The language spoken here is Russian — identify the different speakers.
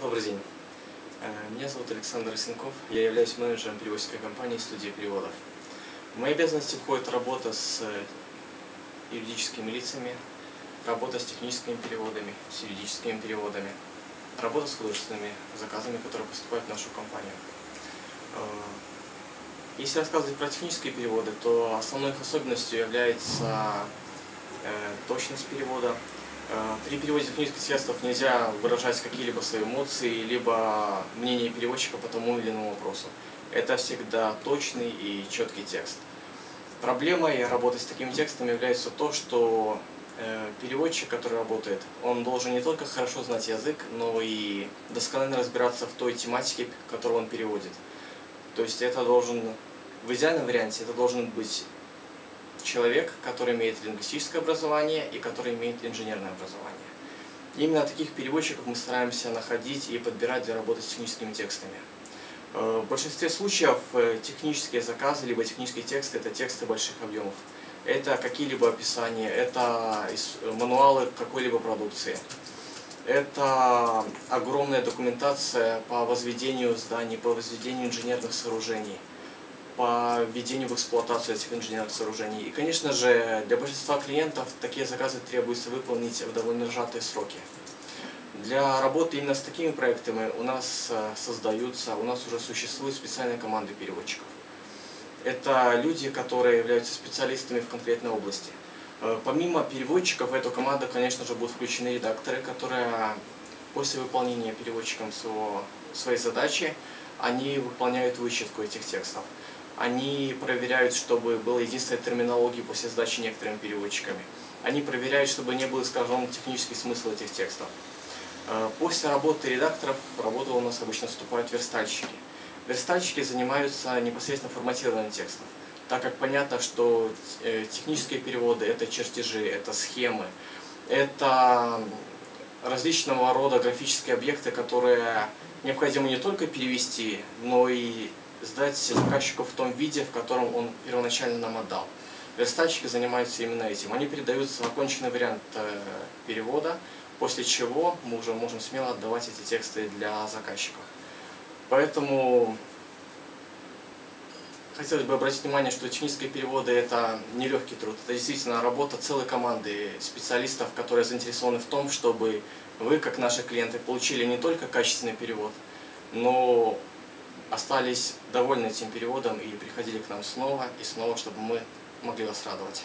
Speaker 1: Добрый день. Э, меня зовут Александр Сенков. Я являюсь менеджером переводческой компании «Студия переводов». В мои обязанности входит работа с юридическими лицами, работа с техническими переводами, с юридическими переводами, работа с художественными заказами, которые поступают в нашу компанию. Э, если рассказывать про технические переводы, то основной их особенностью является э, точность перевода, Э, при переводе технических текстов нельзя выражать какие-либо свои эмоции, либо мнение переводчика по тому или иному вопросу. Это всегда точный и четкий текст. Проблемой работы с такими текстами является то, что э, переводчик, который работает, он должен не только хорошо знать язык, но и досконально разбираться в той тематике, которую он переводит. То есть это должен, в идеальном варианте, это должен быть человек, который имеет лингвистическое образование и который имеет инженерное образование. Именно таких переводчиков мы стараемся находить и подбирать для работы с техническими текстами. Э, в большинстве случаев э, технические заказы, либо технические тексты – это тексты больших объемов. Это какие-либо описания, это мануалы какой-либо продукции. Это огромная документация по возведению зданий, по возведению инженерных сооружений – по введению в эксплуатацию этих инженерных сооружений. И, конечно же, для большинства клиентов такие заказы требуется выполнить в довольно сжатые сроки. Для работы именно с такими проектами у нас э, создаются, у нас уже существуют специальные команды переводчиков. Это люди, которые являются специалистами в конкретной области. Э, помимо переводчиков в эту команду, конечно же, будут включены редакторы, которые после выполнения переводчиком своего, своей задачи, они выполняют вычетку этих текстов они проверяют, чтобы была единственная терминология после сдачи некоторыми переводчиками. Они проверяют, чтобы не был искажен технический смысл этих текстов. Э, после работы редакторов в работу у нас обычно вступают верстальщики. Верстальщики занимаются непосредственно форматированием текстов, так как понятно, что э, технические переводы – это чертежи, это схемы, это различного рода графические объекты, которые необходимо не только перевести, но и сдать заказчику в том виде, в котором он первоначально нам отдал. Верстальщики занимаются именно этим. Они передают законченный вариант э, перевода, после чего мы уже можем смело отдавать эти тексты для заказчиков. Поэтому хотелось бы обратить внимание, что технические переводы – это нелегкий труд. Это действительно работа целой команды специалистов, которые заинтересованы в том, чтобы вы, как наши клиенты, получили не только качественный перевод, но остались довольны этим переводом и приходили к нам снова и снова, чтобы мы могли вас радовать.